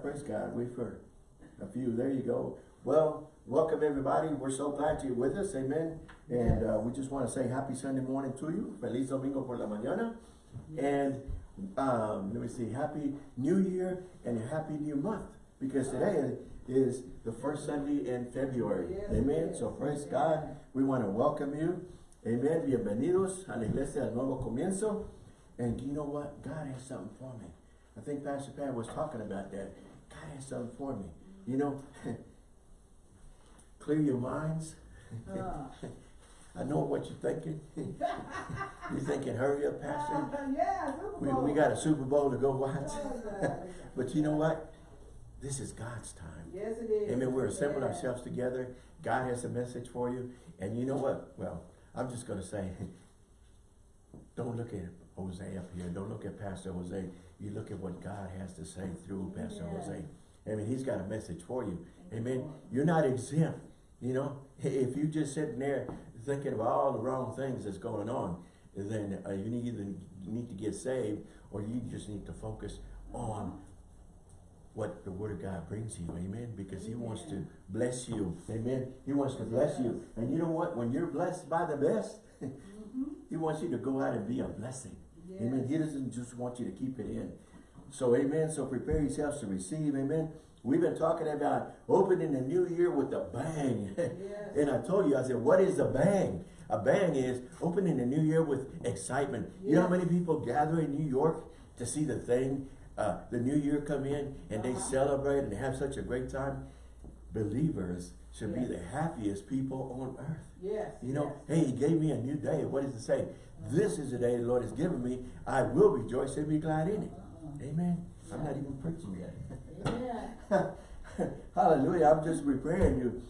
praise God. We've heard a few. There you go. Well, welcome everybody. We're so glad you're with us. Amen. And uh, we just want to say happy Sunday morning to you. Feliz Domingo por la mañana. And um, let me see, happy new year and happy new month. Because today is the first Sunday in February. Amen. So praise God. We want to welcome you. Amen. Bienvenidos a la iglesia del nuevo comienzo. And you know what? God has something for me. I think Pastor Pat was talking about that. God has something for me. You know, clear your minds. Uh, I know what you're thinking. you're thinking, hurry up, Pastor. uh, yeah, We, we got a Super Bowl to go watch. Oh, but you know what? This is God's time. Yes, it is. Amen. We're assembling Yeah. ourselves together. God has a message for you. And you know what? Well, I'm just going to say, don't look at Jose up here. Don't look at Pastor Jose. You look at what God has to say through Pastor Yeah. Jose. I mean, he's got a message for you. Thank Amen. Lord. You're not exempt. You know, if you just sitting there thinking of all the wrong things that's going on, then uh, you need either need to get saved or you just need to focus on what the word of God brings you. Amen. Because he wants to bless you. Amen. He wants to bless you. And you know what? When you're blessed by the best, Mhm. he wants you to go out and be a blessing. Yes. Amen. He doesn't just want you to keep it in. So amen. So prepare yourselves to receive. Amen. We've been talking about opening the new year with a bang. Yes. and I told you, I said, what is a bang? A bang is opening the new year with excitement. You know how many people gather in New York to see the thing, uh, the new year come in and they Uh-huh. celebrate and have such a great time? Believers should be the happiest people on earth. Yes. You know, yes. hey, he gave me a new day. What does it say? This is the day the Lord has given me. I will rejoice and be glad in it. Uh-uh. Amen. I'm not even preaching yet. Amen. Hallelujah. I'm just preparing you.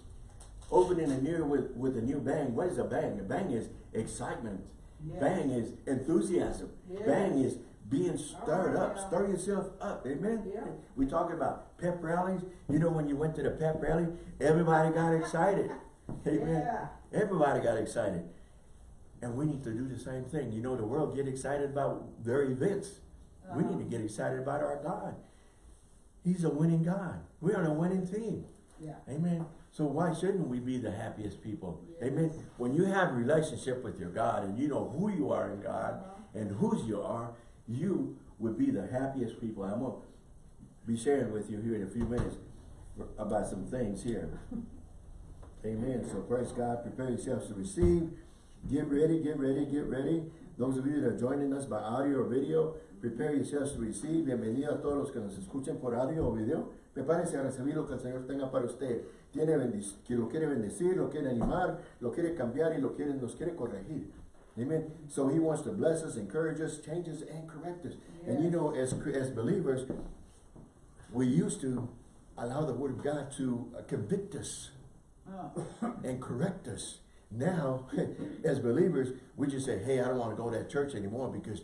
Opening a new with, with a new bang. What is a bang? A bang is excitement. Yes. Bang is enthusiasm. Yes. Bang is being stirred up. Stir yourself up. Amen. Yeah. We talking about pep rallies. You know when you went to the pep rally, everybody got excited. Amen. Yeah. Everybody got excited. And we need to do the same thing. You know, the world get excited about their events. We Uh-huh. need to get excited about our God. He's a winning God. We're on a winning team. Yeah. Amen. So why shouldn't we be the happiest people? Yes. Amen. When you have a relationship with your God and you know who you are in God Uh-huh. and whose you are, you would be the happiest people. I'm going to be sharing with you here in a few minutes about some things here. Amen. So praise God. Prepare yourselves to receive. Get ready, get ready, get ready. Those of you that are joining us by audio or video, prepare yourselves to receive. Bienvenido a todos los que nos escuchen por audio o video. Prepárense a recibir lo que el Señor tenga para usted. Tiene que lo quiere bendecir, lo quiere animar, lo quiere cambiar y lo quiere, nos quiere corregir. Amen. So he wants to bless us, encourage us, change us, and correct us. And you know, as, as believers, we used to allow the word of God to uh, convict us Uh, and correct us. Now, as believers, we just say, hey, I don't want to go to that church anymore because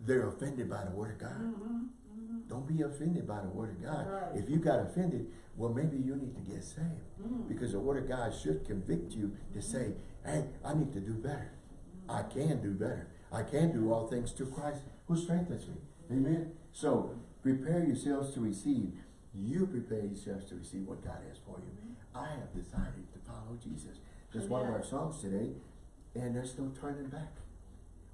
they're offended by the word of God. mhm, mhm. Don't be offended by the word of God. Right. If you got offended, well, maybe you need to get saved. Mm. Because the word of God should convict you to say, hey, I need to do better. I can do better. I can do all things through Christ who strengthens me. Amen. So prepare yourselves to receive. You prepare yourselves to receive what God has for you. I have decided to follow Jesus. That's one of our songs today. And there's no turning back.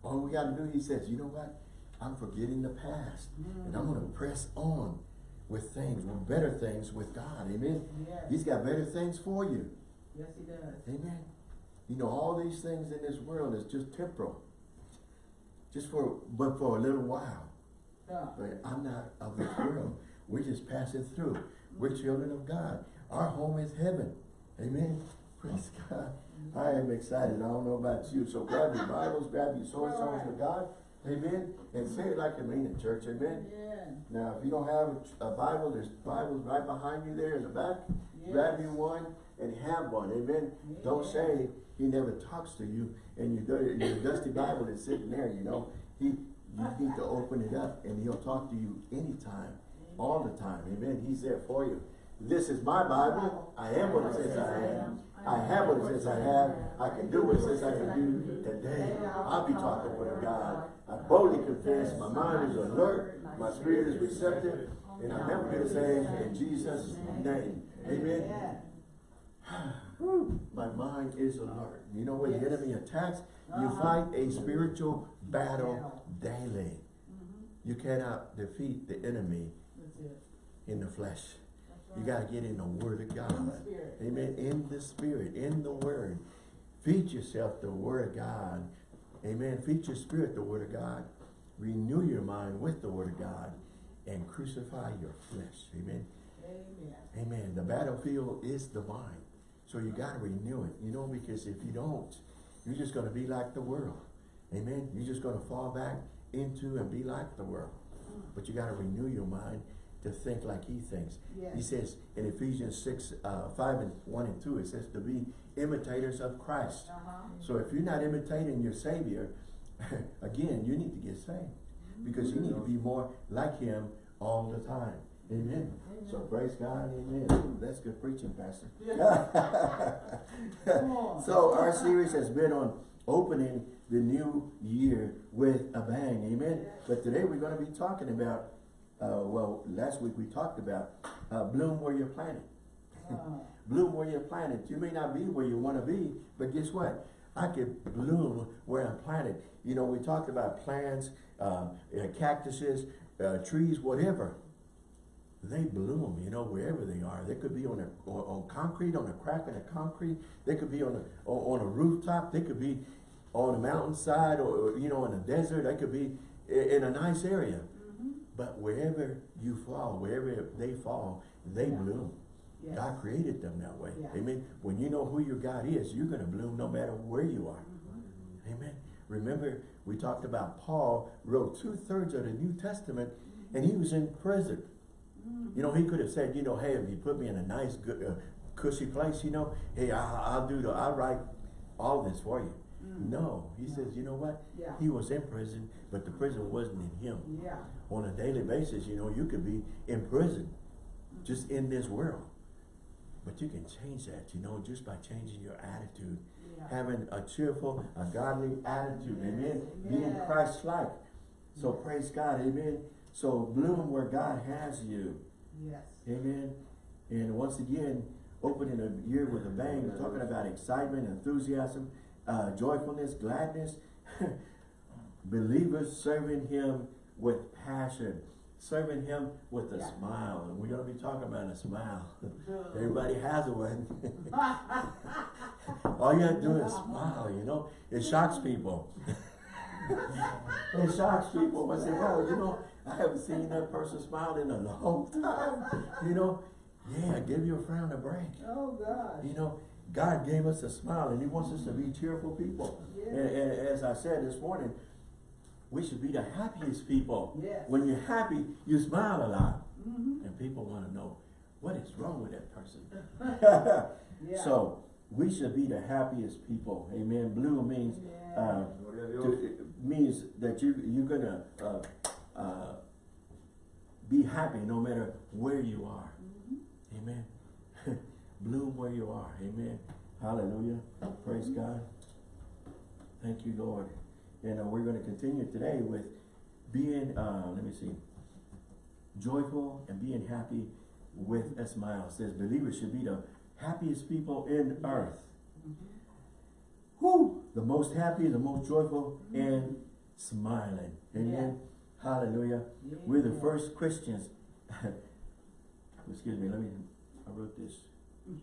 All we got to do, he says, you know what? I'm forgetting the past. And I'm going to press on with things, with better things with God. Amen. Yes. He's got better things for you. Yes, he does. Amen. You know, all these things in this world is just temporal. Just for, but for a little while. Uh, But I'm not of this world. We're just passing through. We're children of God. Our home is heaven. Amen. Praise God. I am excited. I don't know about you. So grab your Bibles, grab your sword, songs of God. Amen. And say it like you mean it, church. Amen. yeah. Now, if you don't have a Bible, there's Bibles right behind you there in the back. Yes. Grab you one and have one. Amen. Don't say he never talks to you and your, dirty- your dusty Bible is sitting there, you know. He, you need to open it up and he'll talk to you anytime, all the time. Amen. He's there for you. This is my Bible. I am what it says I am. I have what it says I have. I can do what it says I can do. Today, I'll be talking with God. I boldly confess. My mind is alert. My spirit is receptive. And I'm never the same in Jesus' name. Amen. My mind is alert. You know when the enemy attacks, you Uh-huh. fight a spiritual battle daily. Mhm. You cannot defeat the enemy in the flesh. That's You gotta get in the word of In God. spirit. Amen. In the spirit, in the word. Feed yourself the word of God. Amen. Feed your spirit the word of God. Renew your mind with the word of God. And crucify your flesh. Amen. Amen. Amen. The battlefield is the mind. So you gotta renew it, you know, because if you don't, you're just gonna be like the world. Amen. You're just gonna fall back into and be like the world. But you gotta renew your mind to think like he thinks. He says in Ephesians six, uh, five and one and two, it says to be imitators of Christ. Uh-huh. So if you're not imitating your Savior, again, you need to get saved. Because you need to be more like him all the time. Amen. So praise God, amen. That's good preaching, Pastor. So our series has been on opening the new year with a bang, amen. But today we're going to be talking about, uh, well, last week we talked about uh, bloom where you're planted. Uh, Bloom where you're planted. You may not be where you want to be, but guess what? I could bloom where I'm planted. You know, we talked about plants, um, uh, cactuses, uh, trees, whatever. They bloom, you know, wherever they are. They could be on a on, on concrete, on a crack in the concrete. They could be on a on, on a rooftop. They could be on a mountainside, or, or, you know, in a desert. They could be in a nice area. mhm. But wherever you fall, wherever they fall, they Yeah. bloom. Yes. God created them that way. Yeah. Amen. When you know who your God is, you're going to bloom no matter where you are. Mhm. Amen. Remember, we talked about Paul wrote two thirds of the New Testament and he was in prison. You know, he could have said, you know, hey, if you put me in a nice, good, uh, cushy place, you know, hey, I, I'll do the, I'll write all this for you. Mm. No, he says, you know what? Yeah. He was in prison, but the prison wasn't in him. Yeah. On a daily basis, you know, you could be in prison, just in this world. But you can change that, you know, just by changing your attitude. Yeah. Having a cheerful, a godly attitude, amen? Yes, Being. Christ-like. So praise God, amen? So bloom where God has you, Yes. amen? And once again, opening a year with a bang, we're talking about excitement, enthusiasm, uh, joyfulness, gladness. Believers serving Him with passion, serving Him with a Yeah. smile. And we're going to be talking about a smile. Everybody has one. All you have to do is smile, you know. It shocks people. it shocks people. I say, well, you know, I haven't seen that person smile in a long time. You know, yeah, give your frown a break. Oh, God. You know, God gave us a smile and He wants us to be cheerful people. Yeah. And, and as I said this morning, we should be the happiest people. Yes. When you're happy, you smile a lot. Mhm. And people want to know, what is wrong with that person? Yeah. So, we should be the happiest people. Amen. Blue means, uh, to, it means that you, you're gonna, uh, uh, be happy no matter where you are. Mhm. Amen. Bloom where you are. Amen. Hallelujah. Praise God. Thank you, Lord. And uh, we're going to continue today with being, uh, let me see, joyful and being happy with a smile. It says believers should be the happiest people in earth. Mhm. Whoo! The most happy, the most joyful, and smiling. Amen. Hallelujah. Yeah. We're the first Christians. Excuse me, let me, I wrote this.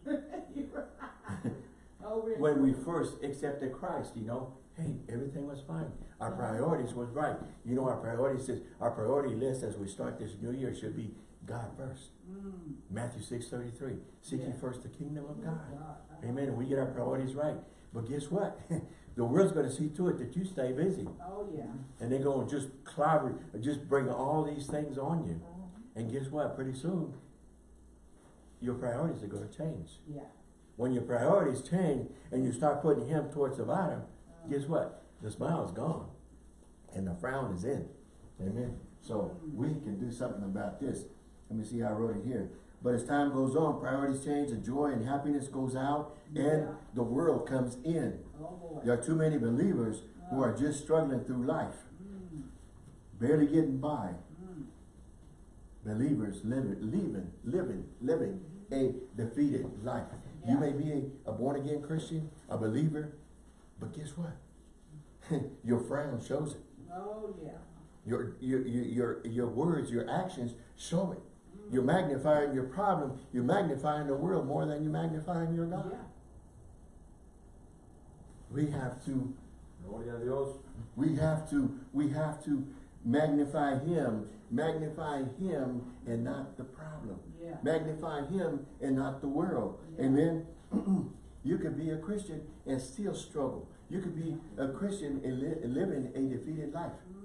Oh? When we first accepted Christ, you know, hey, everything was fine. Our priorities was right. You know, our priorities says, our priority list as we start this new year should be God first. Mm. Matthew six thirty-three. Seek ye Yeah. first the kingdom of Oh, God. God. Amen. And we get our priorities right. But guess what? the world's gonna see to it that you stay busy. Oh, yeah. And they're gonna just clobber, just bring all these things on you. Mhm. And guess what? Pretty soon, your priorities are gonna change. Yeah. When your priorities change and you start putting him towards the bottom, Uh, guess what? The smile is gone. And the frown is in. Amen. So we can do something about this. Let me see how I wrote it here. But as time goes on, priorities change, the joy and happiness goes out, and the world comes in. Oh. There are too many believers who are just struggling through life, Mm. barely getting by. Mm. believers living, living, living, living a defeated life. You may be a, a born-again Christian, a believer, but guess what? Your frown shows it. Oh, yeah. Your, your, your, your, your words, your actions show it. You're magnifying your problem. You're magnifying the world more than you're magnifying your God. Yeah. We have to, Gloria a Dios. we have to, we have to magnify Him, magnify Him and not the problem. Yeah. Magnify Him and not the world. Yeah. Amen. you could be a Christian and still struggle. You could be a Christian and li living a defeated life. Mm-hmm.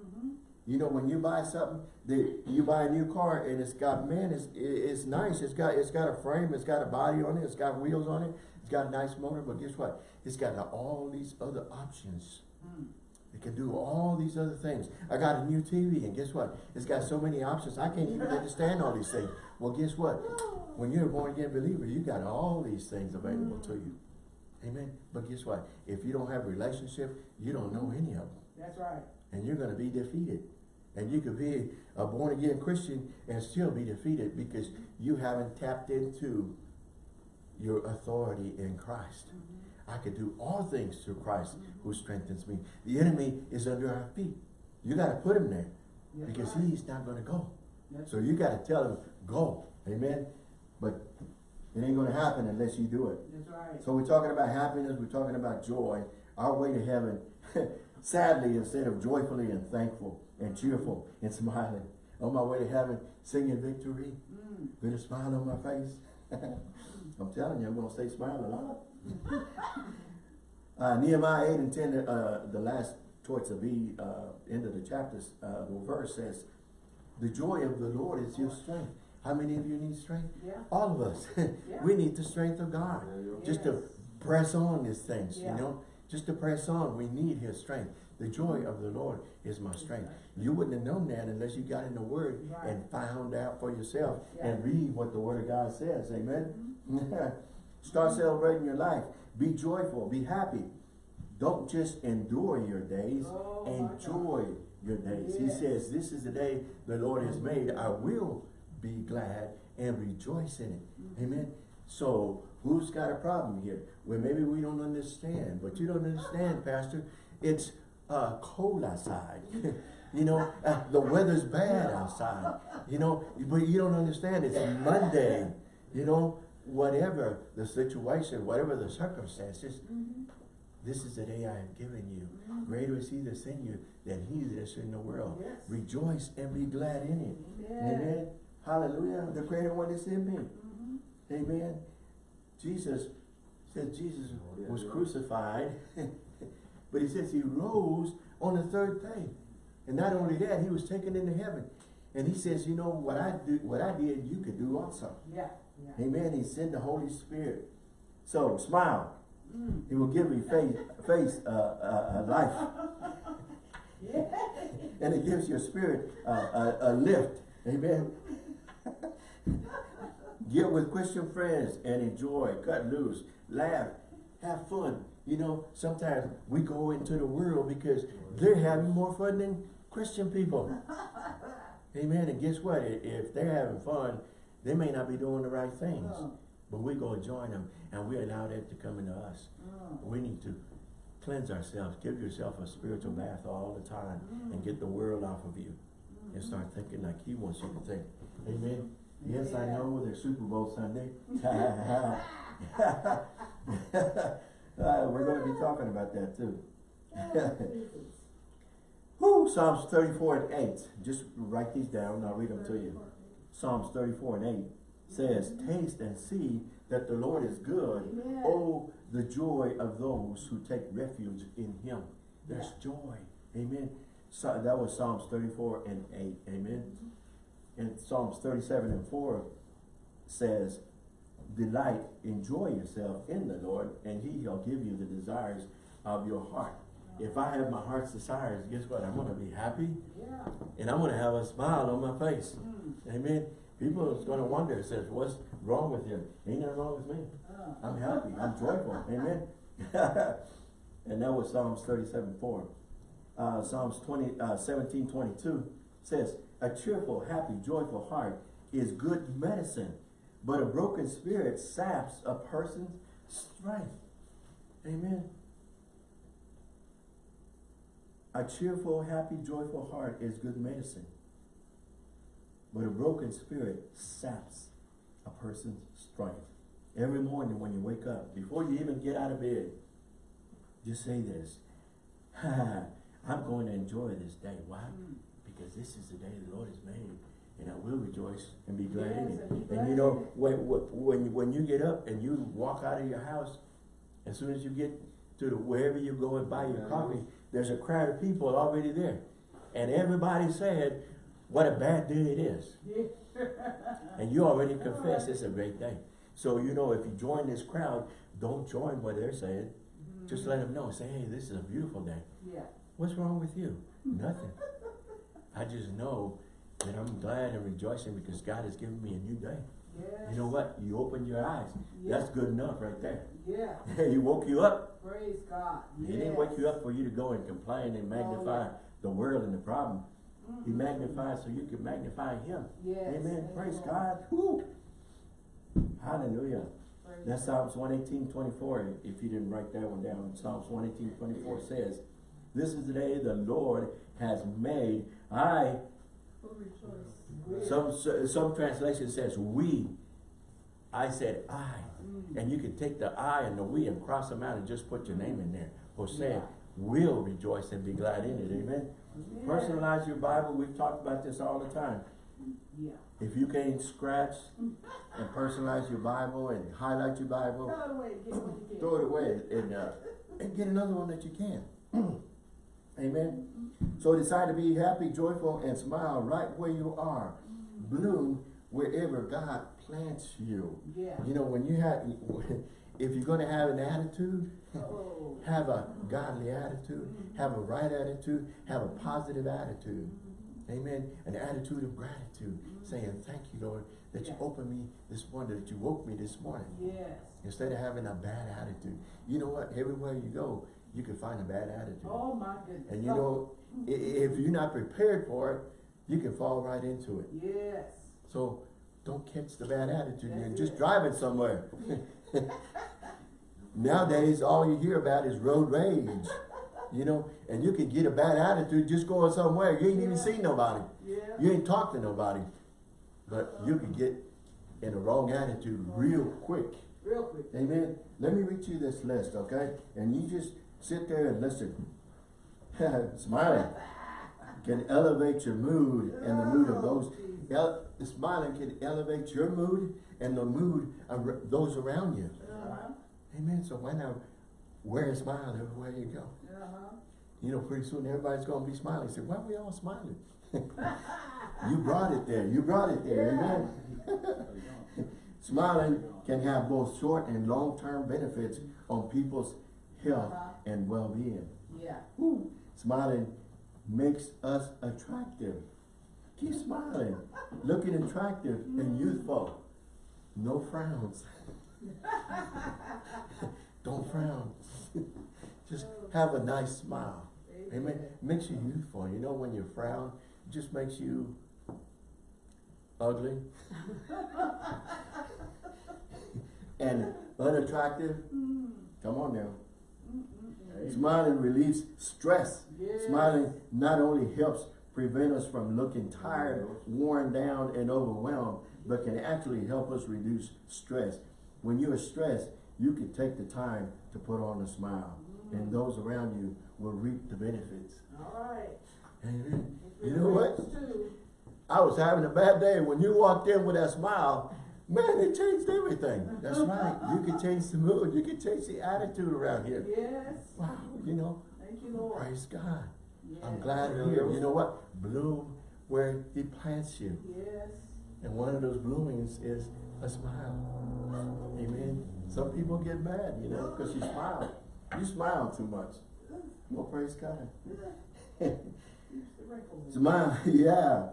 You know, when you buy something, you buy a new car and it's got, man, it's, it's nice. It's got, it's got a frame, it's got a body on it, it's got wheels on it, it's got a nice motor, but guess what? It's got all these other options. It can do all these other things. I got a new TV and guess what? It's got so many options. I can't even understand all these things. Well, guess what? When you're a born again believer, you got all these things available to you. Amen. But guess what? If you don't have a relationship, you don't know any of them That's right. And you're going to be defeated. And you could be a born again Christian and still be defeated because you haven't tapped into your authority in Christ. Mm-hmm. I could do all things through Christ who strengthens me. The enemy is under our feet. You got to put him there That's because right. he's not going to go. That's So you got to tell him, go. Amen. But it ain't going to happen unless you do it. That's right. So we're talking about happiness, we're talking about joy. Our way to heaven, sadly, instead of joyfully and thankful and cheerful and smiling, on my way to heaven, singing victory Mm. with a smile on my face. I'm telling you, I'm gonna stay smiling a lot. uh, Nehemiah 8 and 10, uh, the last towards the B, uh, end of the chapter, uh, the verse says, the joy of the Lord is your strength. How many of you need strength? Yeah. All of us. we need the strength of God just to press on these things, Yeah. you know, just to press on. We need his strength. The joy of the Lord is my strength. You wouldn't have known that unless you got in the word Right. and found out for yourself Yeah. and read what the word of God says. Amen. Start celebrating your life. Be joyful. Be happy. Don't just endure your days. Oh. Enjoy your days. He says, this is the day the Lord has made. I will be glad and rejoice in it. Mm-hmm. Amen. So who's got a problem here? Well, maybe we don't understand, but you don't understand, Pastor. It's uh, cold outside. you know, uh, the weather's bad outside. You know, but you don't understand. It's Monday. You know, whatever the situation, whatever the circumstances, Mm-hmm. this is the day I have given you. Greater is he that's in you than he that is in the world. Yes. Rejoice and be glad in it. Amen. Hallelujah. The greater one is in me. Amen. Jesus said Jesus was crucified, but he says he rose on the third day. And not only that, he was taken into heaven. And he says, you know, what I do, what I did, you could do also. Yeah. Yeah. Amen. He sent the Holy Spirit. So smile. Mm. He will give you face, face uh, uh, uh, life. Yeah. And it gives your spirit uh, a, a lift. Amen. Get with Christian friends and enjoy, cut loose, laugh, have fun. You know, sometimes we go into the world because they're having more fun than Christian people. Amen. And guess what? If they're having fun, they may not be doing the right things. Oh. But we go and join them and we allow that to come into us. Oh. We need to cleanse ourselves. Give yourself a spiritual bath all the time and mm. get the world off of you and mm-hmm. start thinking like he wants you to think. Amen. Yes, I know there's Super Bowl Sunday. Uh, we're going to be talking about that too. Whew, Psalms 34 and 8. Just write these down and I'll read them to you. Psalms 34 and 8 says, Taste and see that the Lord is good. Amen. Oh, the joy of those who take refuge in him. There's Yeah. joy. Amen. So that was Psalms 34 and 8. Amen. And Psalms 37 and 4 says, Delight, enjoy yourself in the Lord, and he shall give you the desires of your heart. If I have my heart's desires, guess what? I'm going to be happy Yeah. and I'm going to have a smile on my face. Mm. Amen. People is going to wonder, says, what's wrong with you? Ain't nothing wrong with me. Oh. I'm happy. I'm joyful. Amen. and that was Psalms 37, 4. Uh, Psalms 20, uh, 17, 22 says, A cheerful, happy, joyful heart is good medicine, but a broken spirit saps a person's strength. Amen. A cheerful, happy, joyful heart is good medicine, but a broken spirit saps a person's strength. Every morning when you wake up, before you even get out of bed, just say this. I'm going to enjoy this day. Why? Mm. Because this is the day the Lord has made, and I will rejoice and be glad in it. and And you know, when, when, when you get up and you walk out of your house, as soon as you get to the, wherever you go and buy your coffee, there's a crowd of people already there. And everybody said, what a bad day it is. And you already confess it's a great day. So, you know, if you join this crowd, don't join what they're saying. Just let them know, say, hey, this is a beautiful day. Yeah. What's wrong with you? Nothing. I just know that I'm glad and rejoicing because God has given me a new day. Yes. You know what? You opened your eyes. That's good enough right there. Yeah. he woke you up. Praise God. He didn't wake you up for you to go and complain and magnify the world and the problem. He Mhm. magnified so you can magnify him. Yes. Amen. Praise Lord. God. Woo. Hallelujah. Praise That's Psalms 118, 24. If you didn't write that one down, Psalms 118, 24 says, This is the day the Lord has made. I, some, some translation says we. I said I. Mm. And you can take the I and the we and cross them out and just put your name in there. Jose Yeah. will rejoice and be glad in it. Amen. Yeah. Personalize your Bible. We've talked about this all the time. Yeah. If you can't scratch and personalize your Bible and highlight your Bible, Throw it away. Get what you can. throw it away and, uh, and get another one that you can. Amen. So decide to be happy, joyful, and smile right where you are. Bloom wherever God plants you. Yeah. You know, when you have, if you're gonna have an attitude, Oh. have a godly attitude, have a right attitude, have a positive attitude. Amen. An attitude of gratitude, saying, thank you, Lord, that you opened me this morning, that you woke me this morning. Yes. Instead of having a bad attitude. You know what? Everywhere you go, you can find a bad attitude. Oh my goodness. And you know, if you're not prepared for it, you can fall right into it. Yes. So don't catch the bad attitude. You're That's just it. driving somewhere. Nowadays, all you hear about is road rage. You know, and you can get a bad attitude just going somewhere. You ain't even Yeah. seen nobody. Yeah. You ain't talked to nobody. But you uh-huh. can get in a wrong attitude real quick. Real quick. Amen. Let me read you this list, okay? And you just sit there and listen. Smiling can elevate your mood and the mood of those. El smiling can elevate your mood and the mood of those around you. Uh-huh. Amen. So why not wear a smile everywhere you go? Uh-huh. You know, pretty soon everybody's going to be smiling. Say, why are we all smiling? you brought it there. You brought it there. Amen. Smiling can have both short and long-term benefits on people's health Uh-huh. and well-being. Yeah. Woo. Smiling makes us attractive. Keep smiling, looking attractive and youthful. No frowns. Don't frown. Just have a nice smile. Amen. Makes you youthful. You know when you frown, it just makes you ugly and unattractive. Mm. Come on now. Smiling relieves stress. Yes. Smiling not only helps prevent us from looking tired, worn down, and overwhelmed, but can actually help us reduce stress. When you're stressed, you can take the time to put on a smile, mm. and those around you will reap the benefits. All right. Amen. You know what? too, I was having a bad day. When you walked in with that smile, man, it changed everything. That's uh-huh. right. You can change the mood. You can change the attitude around here. Yes. Wow, you know, Thank you, Lord. praise God. I'm Yes. glad Yeah. here. You know what? Bloom where he plants you. Yes. And one of those bloomings is a smile. Amen. Some people get mad, you know, because you smile. You smile too much. Well, praise God. Smile, yeah.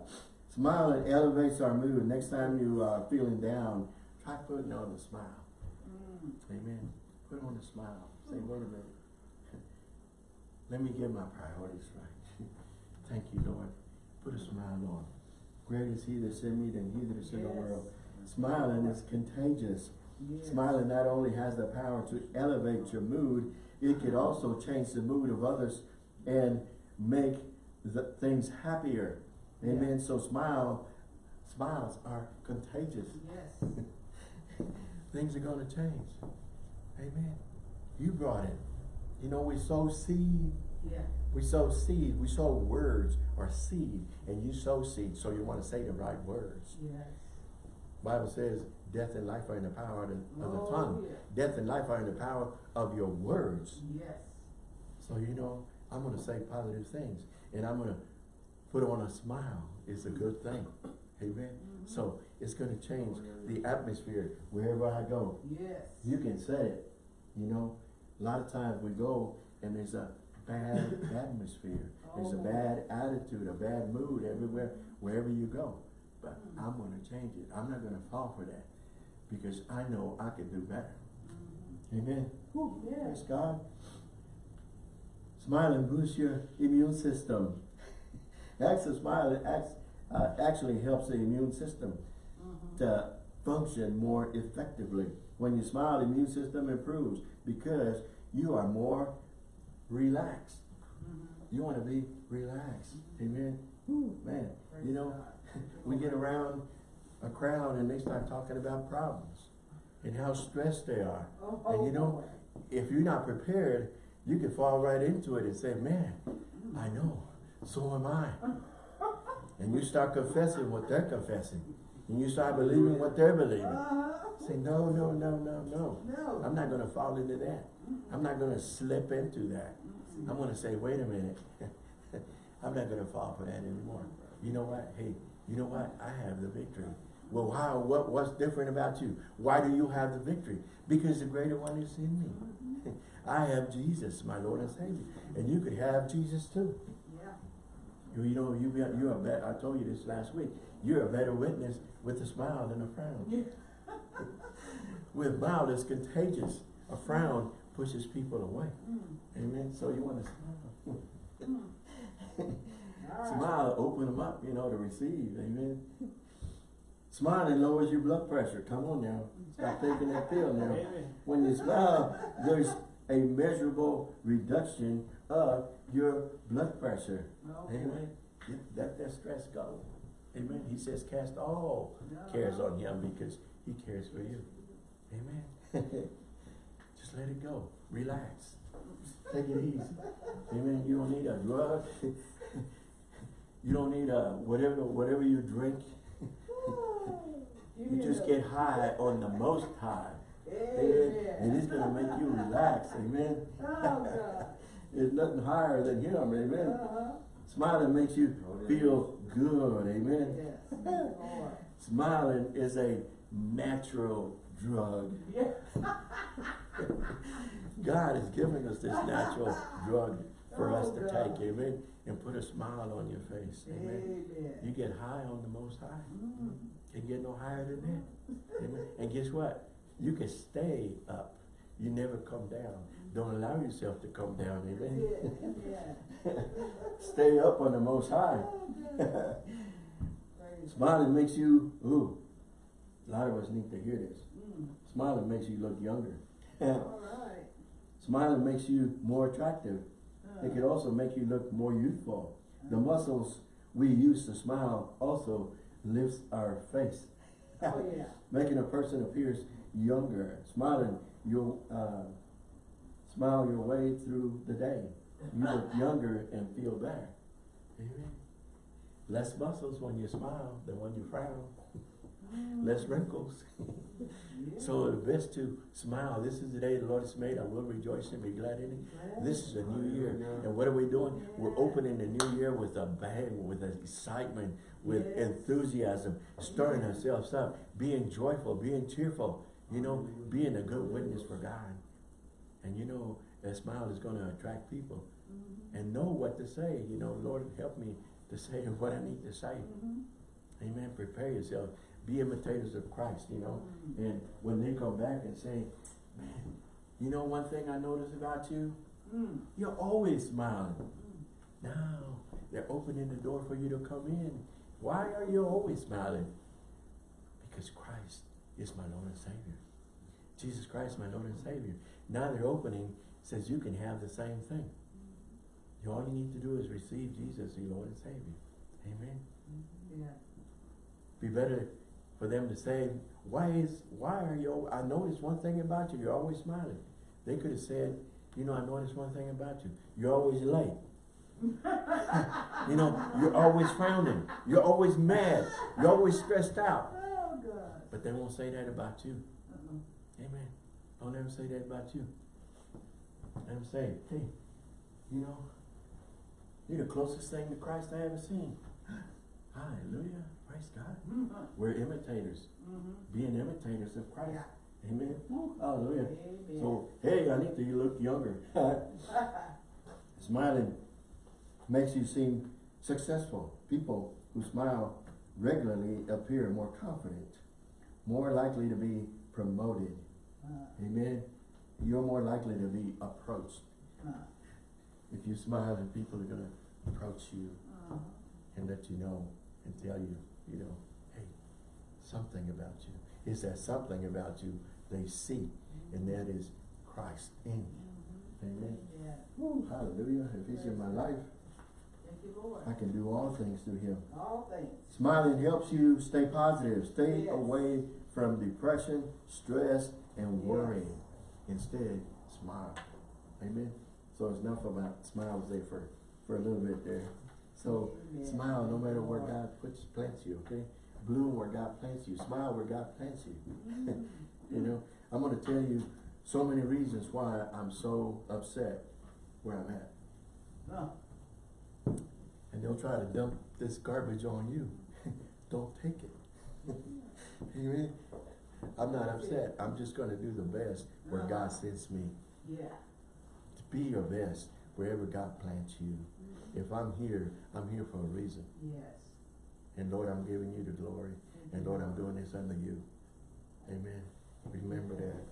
Smiling elevates our mood. Next time you are feeling down, try putting on a smile. Mm. Amen. Put on a smile. Say, mm. wait a minute. Let me get my priorities right. Thank you, Lord. Put a smile on. greater is he that's in me than he that is in the world. Smiling is contagious. Yes. Smiling not only has the power to elevate your mood, it could mm. also change the mood of others and make the things happier. Amen. So smile, smiles are contagious. Yes. Things are gonna change. Amen. You brought it. You know, we sow seed. Yeah. We sow seed. We sow words or seed. And you sow seed, so you want to say the right words. Yes. Bible says death and life are in the power of the, of the Oh, tongue. yeah. Death and life are in the power of your words. Yes. So you know, I'm gonna say positive things. And I'm gonna put on a smile. is a good thing. Amen. Mm-hmm. So it's gonna change oh, the atmosphere wherever I go. Yes. You can say it, you know. A lot of times we go and there's a bad atmosphere. There's a Oh. bad attitude, a bad mood everywhere, wherever you go. But mm-hmm. I'm gonna change it. I'm not gonna fall for that. Because I know I can do better. Mm-hmm. Amen. Whew, Yes. Praise God. Smiling boosts your immune system. Smiling acts, uh, actually helps the immune system Mhm. to function more effectively. When you smile, the immune system improves because you are more relaxed. Mhm. You want to be relaxed. Amen. Whew, man, Praise you know, we get around a crowd and they start talking about problems and how stressed they are. Oh, And you know, if you're not prepared, you can fall right into it and say, man, I know, so am I. And you start confessing what they're confessing. And you start believing what they're believing. Uh-huh. Say, no, no, no, no, no. No. I'm not gonna fall into that. I'm not gonna slip into that. I'm gonna say, wait a minute. I'm not gonna fall for that anymore. You know what? Hey, you know what? I have the victory. Well, how, what, what's different about you? Why do you have the victory? Because the greater one is in me. I have Jesus, my Lord and Savior. And you could have Jesus too. You, you know, you, be- you're a better, I told you this last week, you're a better witness with a smile than a frown. Yeah. With a smile that's contagious. A frown pushes people away. Mm. Amen. So you want to smile. Mm. Smile, open them up, you know, to receive. Amen. Smiling lowers your blood pressure. Come on now. Stop taking that pill now. When you smile, there's a measurable reduction of your blood pressure. Okay. Amen. Let that stress go. Amen. He says, cast all cares on him because he cares for you. Amen. Just let it go. Relax. Take it easy. Amen. You don't need a drug. you don't need a whatever whatever you drink. You just get high on the most high. Amen. And it's gonna make you relax. Amen. Oh, Oh. There's nothing higher than him. Amen. Uh-huh. Smiling makes you feel good. Amen. Yes. Smiling is a natural drug. God has given us this natural drug for us to Oh, God. take, amen, and put a smile on your face, amen. Amen. You get high on the most high. Mm. Can't get no higher than that. Amen. And guess what? You can stay up. You never come down. Don't allow yourself to come down, amen. Yeah, yeah. stay up on the most high. Oh, Smiling makes you, ooh, a lot of us need to hear this. Mm. Smiling makes you look younger. All right. Smiling makes you more attractive. Uh, It can also make you look more youthful. The muscles we use to smile also lifts our face, Oh, yeah. making a person appears younger. Smiling, you'll uh, smile your way through the day. You look younger and feel better. Amen. Less muscles when you smile than when you frown. Less wrinkles. So the best to smile. This is the day the Lord has made. I will rejoice and be glad in it. This is a new year. And what are we doing? We're opening the new year with a bang, with an excitement, with enthusiasm, stirring ourselves up, being joyful, being cheerful, you know, being a good witness for God. And you know, that smile is going to attract people Mhm. and know what to say. You know, Lord, help me to say what I need to say. Mhm. Amen. Prepare yourself. Be imitators of Christ, you know. Mm. And when they come back and say, man, you know one thing I noticed about you? Mm. You're always smiling. Mm. Now, they're opening the door for you to come in Why are you always smiling? Because Christ is my Lord and Savior. Jesus Christ, my Lord and Savior. Now they're opening, says you can have the same thing. All you need to do is receive Jesus, your Lord and Savior. Amen. Yeah. Be better for them to say, why is, why are you, I noticed one thing about you, you're always smiling. They could have said, you know, I noticed one thing about you, you're always late. You know, you're always frowning, you're always mad, you're always stressed out. But they won't say that about you. Uh-uh. Amen. Don't ever say that about you. Let them say, hey, you know, you're the closest thing to Christ I ever seen. Hallelujah. Praise God. Mhm. We're imitators. Mhm. Being imitators of Christ. Yeah. Amen. Woo, hallelujah. Amen. So, hey, Anita, you look younger. Smiling makes you seem successful. People who smile regularly appear more confident, more likely to be promoted. Uh, Amen. You're more likely to be approached. uh, If you smile, and people are gonna approach you uh, and let you know and tell you, you know, hey, something about you. Is that something about you they see, and that is Christ in you. Amen. Yeah. Woo, hallelujah. If he's in my life, Thank you, Lord. I can do all things through him. All things. Smiling helps you stay positive, stay Yes. away from depression, stress, and Yes. worrying. Instead, smile. Amen. So it's enough about smiles there for, for a little bit there. So Amen. smile no matter where God puts plants you, okay? Bloom where God plants you. Smile where God plants you. You know, I'm gonna tell you so many reasons why I'm so upset where I'm at. Uh, And they'll try to dump this garbage on you. Don't take it. Amen. I'm not upset. I'm just gonna do the best where God uh-huh. sends me. yeah. To be your best wherever God plants you. Mm-hmm. If I'm here, I'm here for a reason. Yes. And Lord, I'm giving you the glory. And Lord, I'm doing this under you. Amen. Remember that.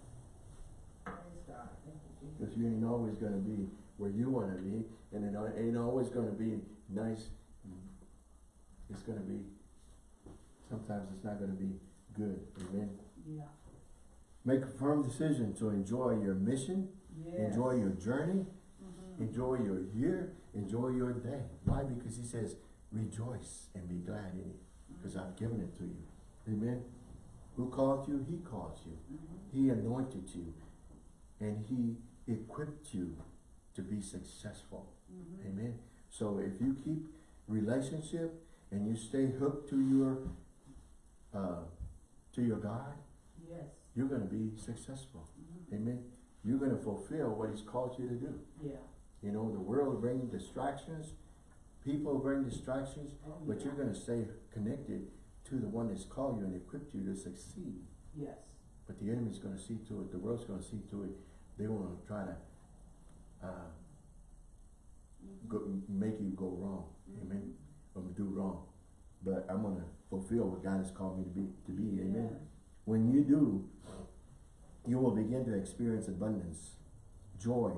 Praise God. Thank you, Jesus. Because you ain't always gonna be where you wanna be, and it ain't always gonna be nice. It's gonna be, sometimes it's not gonna be good, amen? Yeah. Make a firm decision to enjoy your mission, Yes. enjoy your journey, mm -hmm. enjoy your year, enjoy your day. Why? Because he says, rejoice and be glad in it, because I've given it to you, amen? Who called you? He called you. Mhm. He anointed you and he equipped you to be successful. Mhm. Amen. So if you keep relationship and you stay hooked to your uh, to your God, Yes. you're going to be successful. Mhm. Amen. You're going to fulfill what he's called you to do. Yeah. You know, the world brings distractions, people bring distractions, Oh, but yeah. you're going to stay connected to the one that's called you and equipped you to succeed. Yes. But the enemy's gonna see to it, the world's gonna see to it, they wanna try to, uh, go, make you go wrong, amen, or do wrong. But I'm gonna fulfill what God has called me to be, to be, amen. When you do, you will begin to experience abundance, joy,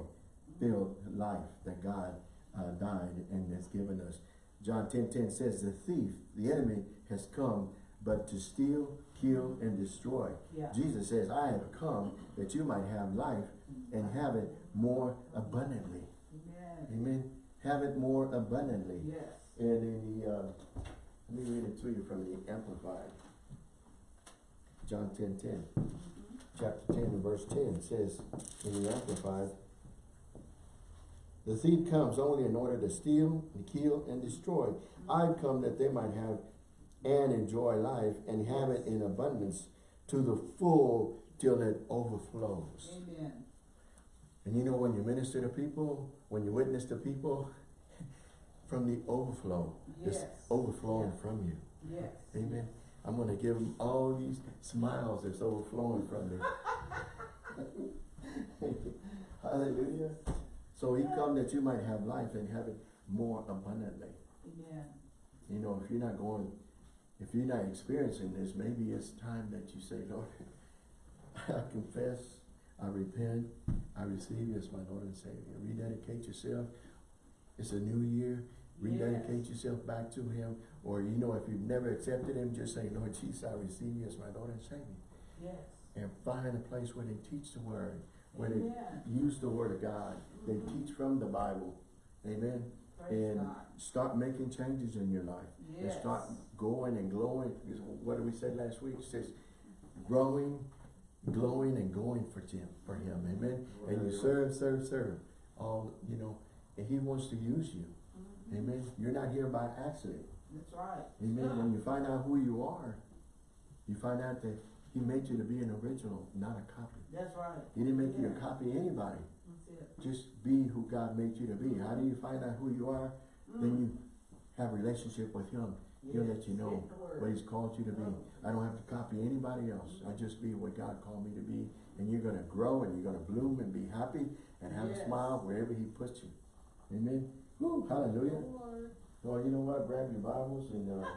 filled life that God, uh, died and has given us. John ten ten says, the thief, the enemy has come, but to steal, kill, and destroy. Yeah. Jesus says, I have come that you might have life and have it more abundantly. Amen. Amen. Have it more abundantly. Yes. And in the, uh, let me read it to you from the Amplified. John ten ten. Chapter ten, verse ten says in the Amplified, the thief comes only in order to steal, and kill, and destroy. I've come that they might have and enjoy life and have it in abundance to the full till it overflows. Amen. And you know when you minister to people, when you witness to people, from the overflow, it's overflowing Yeah. from you. Yes. Amen. I'm gonna give them all these smiles that's overflowing from me. Hallelujah. So he come that you might have life and have it more abundantly. Amen. You know, if you're not going, if you're not experiencing this, maybe it's time that you say, Lord, I confess, I repent, I receive you as my Lord and Savior. Rededicate yourself. It's a new year. Rededicate yourself back to him. Or, you know, if you've never accepted him, just say, Lord Jesus, I receive you as my Lord and Savior. Yes. And find a place where they teach the word, where they use the word of God. They mm-hmm. teach from the Bible. Amen. Praise And God. start making changes in your life. And start going and glowing. Because What did we say last week? It says growing, glowing and going for him, for him. Amen. And you serve, serve, serve. All, you know, and he wants to use you. Amen. You're not here by accident. That's right. Amen. When you find out who you are, you find out that he made you to be an original, not a copy. That's right. He didn't make you a to copy anybody. That's it. Just be who God made you to be. How do you find out who you are? Then mm. you have a relationship with him. He'll let you know Get the word. what he's called you to be. Mm. I don't have to copy anybody else. I just be what God called me to be. And you're gonna grow and you're gonna bloom and be happy and have a smile wherever he puts you. Amen. Woo, hallelujah. Lord. Well, you know what? Grab your Bibles and uh,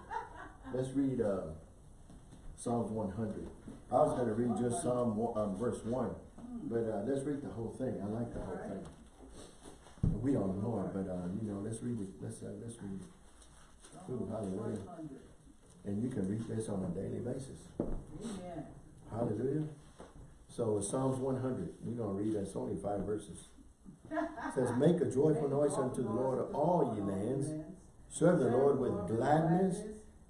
let's read uh, Psalms 100. I was going to read just Psalm um, verse 1, but uh, let's read the whole thing. I like the whole thing. We all know it, but uh, you know, let's read it. Let's uh, let's read it. Ooh, hallelujah. And you can read this on a daily basis. Hallelujah. So Psalms 100. We're going to read. That's only five verses. Says, "Make a joyful noise unto the Lord, all ye lands. Serve the Lord with gladness.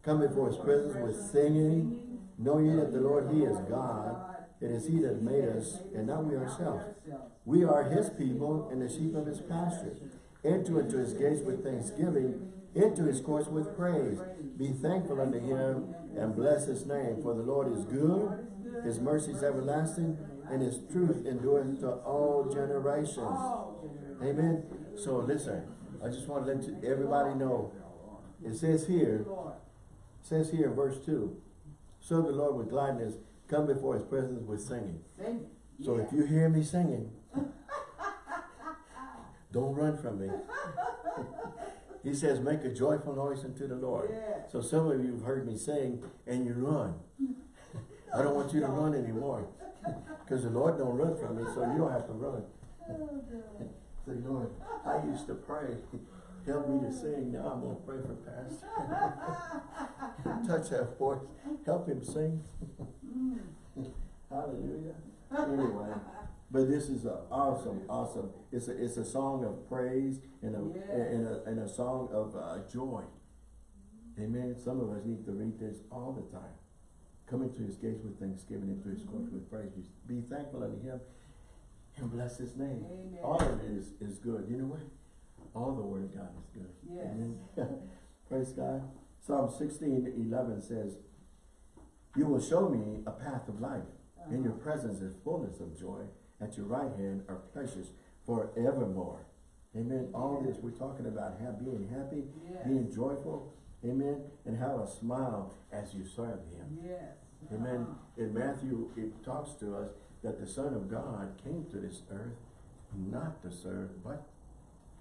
Come before his presence with singing. Know ye that the Lord, he is God. It is he that made us, and not we ourselves. We are his people and the sheep of his pasture. Enter into his gates with thanksgiving, into his courts with praise. Be thankful unto him and bless his name. For the Lord is good, his mercy is everlasting, and his truth endureth to all generations. Amen. So listen, I just want to let you, everybody know. It says here, says here in verse two, serve the Lord with gladness, come before his presence with singing. So if you hear me singing, don't run from me. he says, make a joyful noise unto the Lord. So some of you have heard me sing and you run. I don't want you to run anymore. Because the Lord don't run from me, so you don't have to run. Say, Lord, I used to pray. Help me to sing. Now I'm going to pray for Pastor. Touch that voice. Help him sing. Hallelujah. Anyway, but this is a awesome, awesome. It's a, it's a song of praise and a, and a, and a song of uh, joy. Amen. Some of us need to read this all the time. Come into his gates with thanksgiving, into his courts mm-hmm. with praise. Be thankful unto him and bless his name. Amen. All of it is, is good. You know what? All the word of God is good. Yes. Amen. Praise God. Psalm sixteen eleven says, You will show me a path of life. In your uh-huh. presence is fullness of joy. At your right hand are pleasures forevermore. Amen. All this we're talking about have, being happy, Yes. being joyful. Amen. And have a smile as you serve him. Yes. Amen. Uh-huh. In Matthew, it talks to us that the Son of God came to this earth not to serve, but,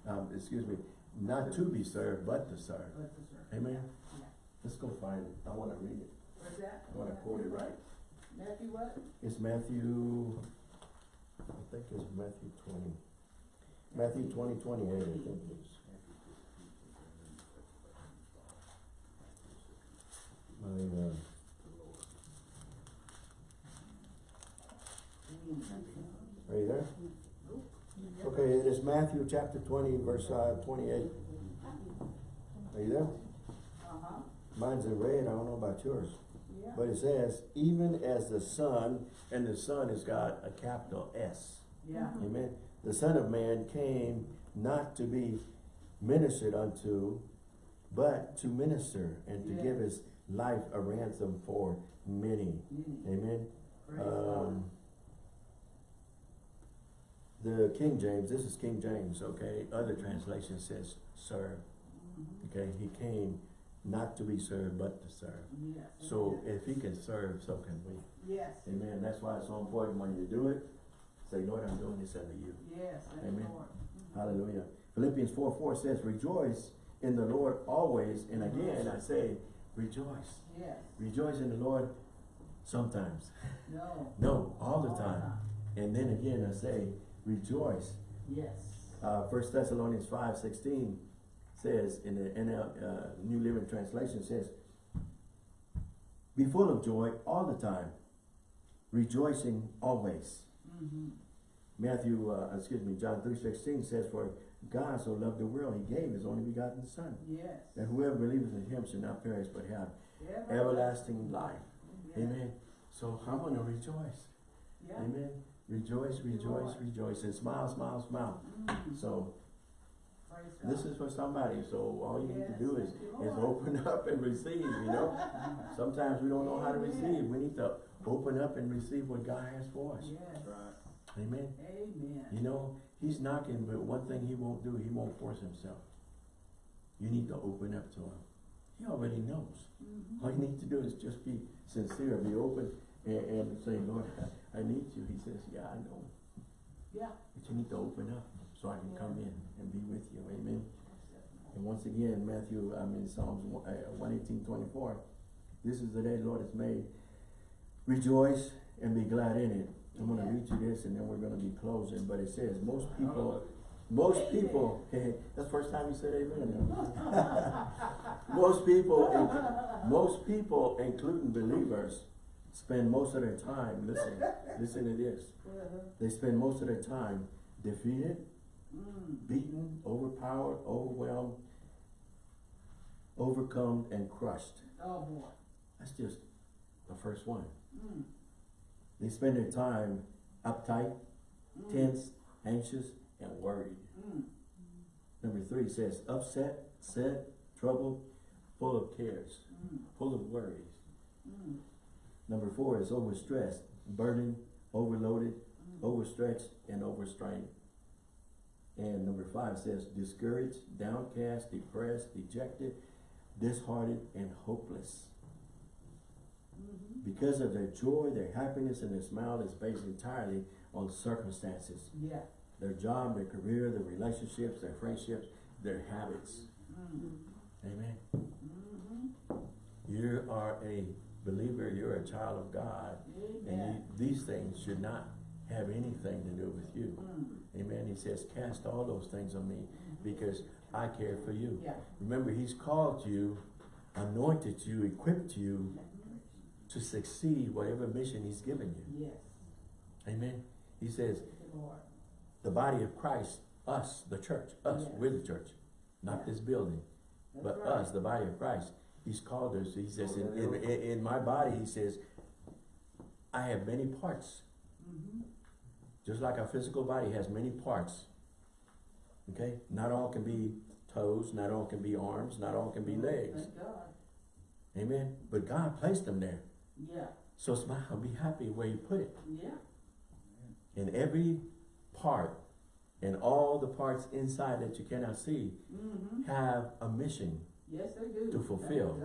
um, excuse me, not to be served, but to serve. Bless us, sir. Amen. Yeah. Let's go find it. I want to read it. What's that? I want to quote it right. Matthew what? It's Matthew, I think it's Matthew twenty. Matthew twenty, twenty-eight, I think it is. Are you there? Okay, it is Matthew chapter twenty, verse, uh, twenty-eight. Are you there? Uh-huh. Mine's in red, I don't know about yours. Yeah. But it says, even as the Son, and the Son has got a capital S. Yeah. Amen. The Son of Man came not to be ministered unto, but to minister and to give Yes. his life a ransom for many. Mm. Amen. Um, the King James, this is King James, okay? Other translation says serve. Mhm. Okay, he came not to be served, but to serve. Yes. So if he can serve, so can we. Yes. Amen. That's why it's so important when you do it, say, Lord, I'm doing this under you. Yes. Amen. Lord. Mhm. Hallelujah. Philippians 4, 4 says, rejoice in the Lord always. And again, I say, rejoice. Yes. Rejoice in the Lord sometimes. No. No, all the time. And then again, I say, rejoice. Yes. Uh, 1 Thessalonians 5, 16 says in the NL, uh, New Living Translation says, be full of joy all the time, rejoicing always. Mhm. Matthew, uh, excuse me, John three sixteen says, for God so loved the world, he gave his only begotten son. Yes. That whoever believes in him should not perish but have everlasting life. Yes. Amen. So I want to rejoice. Yeah. Amen. Rejoice, rejoice, rejoice, and smile, smile, smile. Mhm. So Praise this God. is for somebody. So all you need to do is, is open up and receive, you know. Sometimes we don't know how to receive. We need to open up and receive what God has for us. Yes. Right. Amen. Amen. You know, he's knocking, but one thing he won't do, he won't force himself. You need to open up to him. He already knows. Mhm. All you need to do is just be sincere, be open, and, and say, Lord, I need you. He says, yeah, I know. Yeah. But you need to open up so I can come in and be with you. Amen. And once again, Matthew, I mean, Psalms one- uh, one eighteen twenty-four, this is the day the Lord has made. Rejoice and be glad in it. I'm gonna read you this and then we're gonna be closing, but it says, most people, most people, that's the first time you said amen. Most people, in- most people, including believers, spend most of their time, listen, listen to this. Uh-huh. They spend most of their time defeated, Mm. beaten, overpowered, overwhelmed, overcome, and crushed. Oh, boy. That's just the first one. They spend their time uptight, Mm. tense, anxious, and worried. Mm. Number three says upset, sad, troubled, full of cares, Mm. full of worries. Mm. Number four is overstressed, burdened, overloaded, Mm. overstretched, and overstrained. And number five says discouraged, downcast, depressed, dejected, disheartened, and hopeless. Because of their joy, their happiness, and their smile is based entirely on circumstances. Yeah. Their job, their career, their relationships, their friendships, their habits. Mm. Amen. Mhm. You are a believer, you're a child of God, and you, these things should not have anything to do with you. Mm. Amen. He says, cast all those things on me because I care for you. Yeah. Remember, he's called you, anointed you, equipped you to succeed whatever mission he's given you. Yes. Amen. He says, Lord. the body of Christ, us, the church, us, Yes. we're the church, not Yeah. this building, That's but right. us, the body of Christ. He's called us. He says, in, in, in my body, he says, I have many parts. Mhm. Just like our physical body has many parts. Okay? Not all can be toes, not all can be arms, not all can be legs. Thank God. Amen. But God placed them there. Yeah. So smile, be happy where you put it. Yeah. And every part and all the parts inside that you cannot see Mm-hmm. have a mission Yes, they do. To fulfill.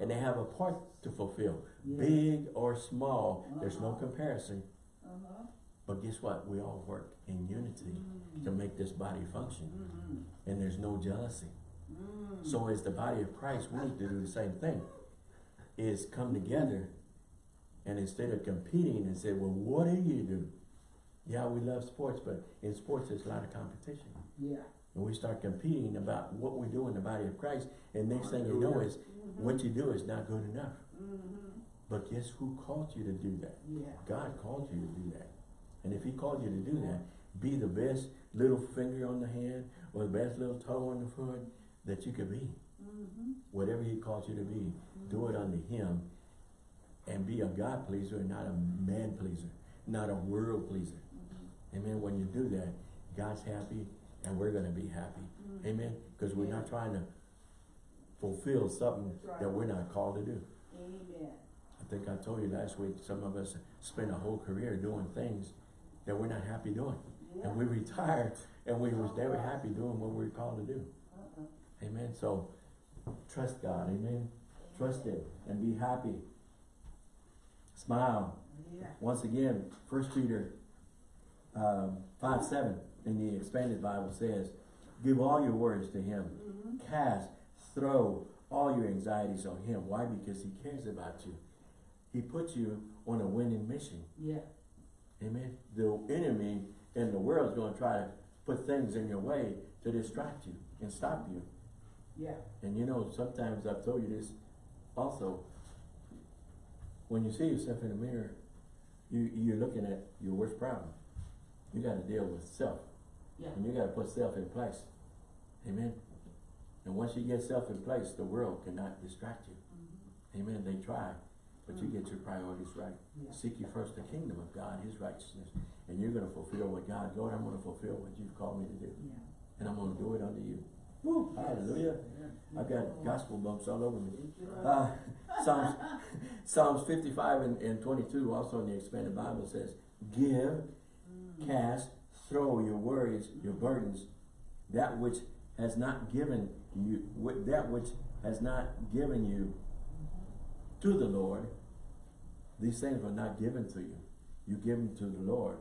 And they have a part to fulfill. Yeah. Big or small, there's no Uh-huh. comparison. Uh-huh. But guess what? We all work in unity Mm. to make this body function. Mhm. And there's no jealousy. Mm. So as the body of Christ, we need to do the same thing. Is come together and instead of competing and say, well, what do you do? Yeah, we love sports, but in sports there's a lot of competition. Yeah. And we start competing about what we do in the body of Christ, and next thing you know is Mhm. what you do is not good enough. Mhm. But guess who called you to do that? Yeah. God called you to do that. And if he called you to do that, be the best little finger on the hand or the best little toe on the foot that you could be. Mhm. Whatever he calls you to be, do it unto him and be a God pleaser and not a man pleaser, not a world pleaser. Amen. When you do that, God's happy and we're going to be happy. Mhm. Amen. Because we're not trying to fulfill something right. that we're not called to do. Amen. I think I told you last week, some of us spend a whole career doing things that we're not happy doing. Yeah. And we retired and we was never happy doing what we were called to do. Uh-uh. Amen. So trust God. Amen. Trust Him and be happy. Smile. Yeah. Once again, First Peter um, 5 7 in the expanded Bible says, Give all your worries to Him. Mhm. Cast, throw all your anxieties on Him. Why? Because He cares about you. He put you on a winning mission. Yeah. Amen. The enemy and the world is going to try to put things in your way to distract you and stop you. Yeah. And you know, sometimes I've told you this also. When you see yourself in the mirror, you, you're looking at your worst problem. You gotta deal with self. Yeah. And you gotta put self in place. Amen. And once you get self in place, the world cannot distract you. Mhm. Amen. They try, but you get your priorities right. Yeah. Seek you first the kingdom of God, his righteousness, and you're gonna fulfill what God, Lord, I'm gonna fulfill what you've called me to do. Yeah. And I'm gonna do it unto you. Woo, hallelujah. I've got gospel bumps all over me. Uh, Psalms, Psalms fifty-five and, and twenty-two, also in the expanded Bible says, give, cast, throw your worries, your burdens, that which has not given you, that which has not given you to the Lord. These things were not given to you. You give them to the Lord,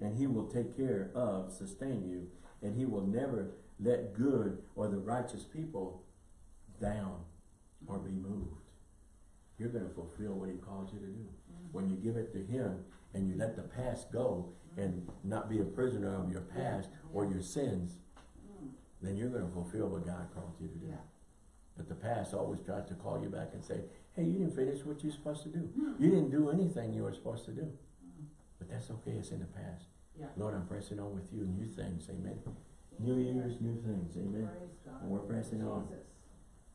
and he will take care of, sustain you, and he will never let good or the righteous people down or be moved. You're gonna fulfill what he called you to do. When you give it to him and you let the past go and not be a prisoner of your past or your sins, Mm. then you're gonna fulfill what God called you to do. Yeah. But the past always tries to call you back and say, hey, you didn't finish what you're supposed to do. You didn't do anything you were supposed to do. Mm. But that's okay, it's in the past. Yeah. Lord, I'm pressing on with you, and new things, amen. New years, new things, amen. And we're pressing on.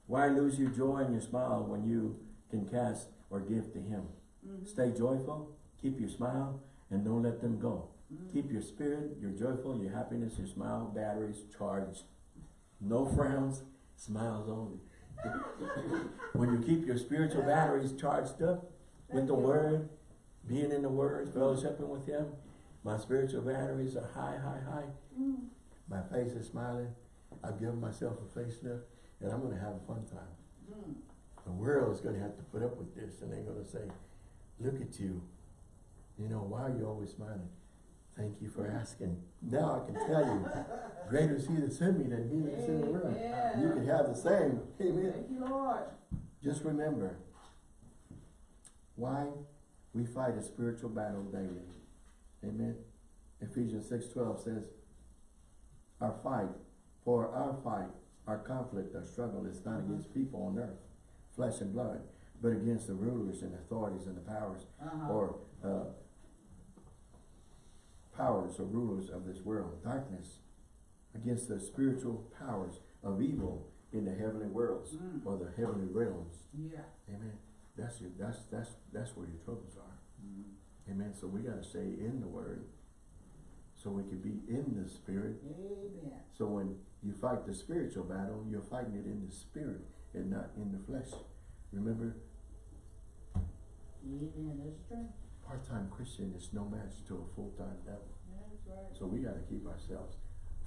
Why lose your joy and your smile when you can cast or give to him? Mhm. Stay joyful, keep your smile, and don't let them go. Mhm. Keep your spirit, your joyful, your happiness, your smile batteries charged. No frowns, smiles only. when you keep your spiritual batteries charged up with the word, being in the word, fellowshipping with him, my spiritual batteries are high, high, high. Mm. My face is smiling. I've given myself a facelift, and I'm gonna have a fun time. Mm. The world is gonna have to put up with this, and they're gonna say, look at you. You know, why are you always smiling? Thank you for asking. Now I can tell you, greater is he that sent me than he that's in the world. You can have the same. Amen. Thank you, Lord. Just remember why we fight a spiritual battle daily. Amen. Ephesians six twelve says, Our fight, for our fight, our conflict, our struggle is not against people on earth, flesh and blood, but against the rulers and authorities and the powers, Uh-huh. or uh, powers or rulers of this world, darkness, against the spiritual powers of evil in the heavenly worlds Mm. or the heavenly realms. Yeah. Amen. That's your, that's, that's, that's where your troubles are. Mm. Amen. So we gotta stay in the word. So we can be in the spirit. Amen. So when you fight the spiritual battle, you're fighting it in the spirit and not in the flesh. Remember, Amen. That's true. part-time Christian is no match to a full-time devil. That's right. So we gotta keep ourselves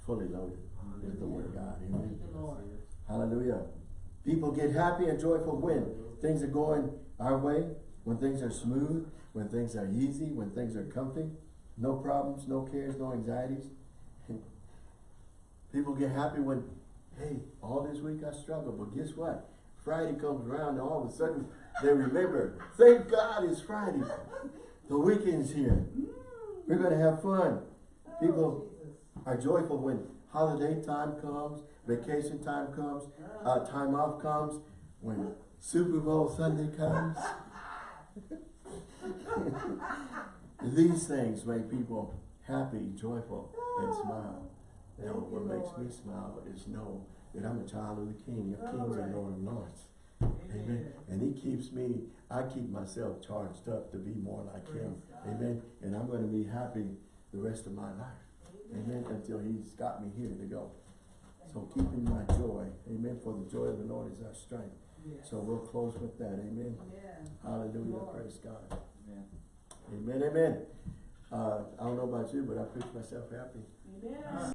fully loaded with the word of God. Amen. Thank you, Lord. Hallelujah. People get happy and joyful when things are going our way, when things are smooth, when things are easy, when things are comfy, no problems, no cares, no anxieties. People get happy when, hey, all this week I struggled, but guess what? Friday comes around and all of a sudden they remember, thank God it's Friday. The weekend's here. We're gonna have fun. People Oh, are joyful when holiday time comes, vacation time comes, uh, time off comes, when Super Bowl Sunday comes. These things make people happy, joyful, and smile. Know, what makes me smile is know that I'm a child of the King, of Kings and Lord of Lords. Amen. And he keeps me, I keep myself charged up to be more like him. Amen. And I'm gonna be happy the rest of my life. Amen. Until he's got me here to go. So keeping my joy. Amen. For the joy of the Lord is our strength. Yes. So we'll close with that. Amen. Yeah. Hallelujah. Praise God. Amen. Amen. Amen. Uh, I don't know about you, but I preach myself happy. Amen.